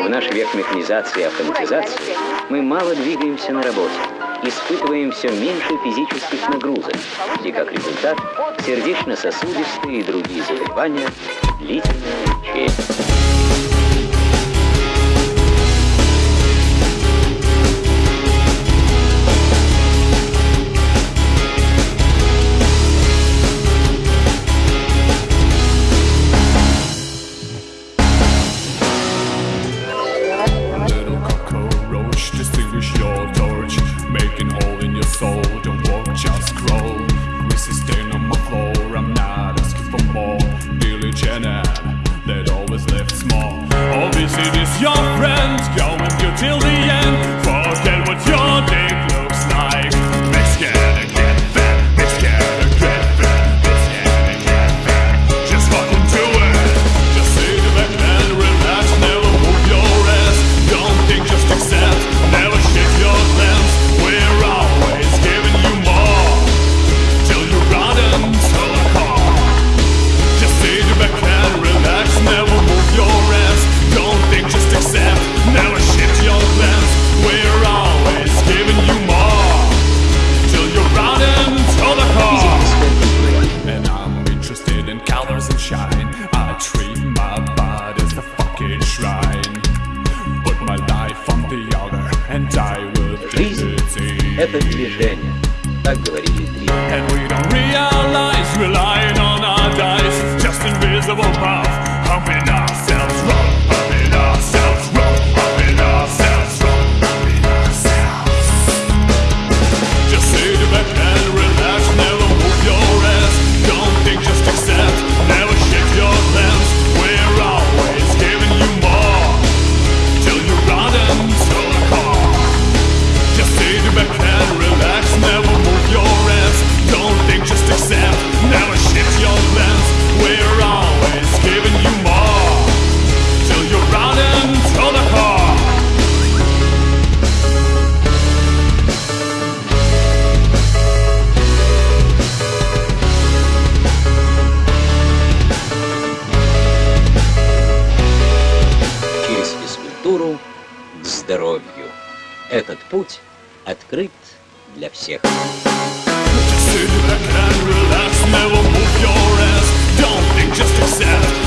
В наш век механизации и автоматизации мы мало двигаемся на работе, испытываем все меньше физических нагрузок, и как результат сердечно-сосудистые и другие заболевания длительное лечение. your friends go. это движение. Так говорили три. And we don't realize we're lying on our dice, just invisible power. здоровью. Этот путь открыт для всех. Just accept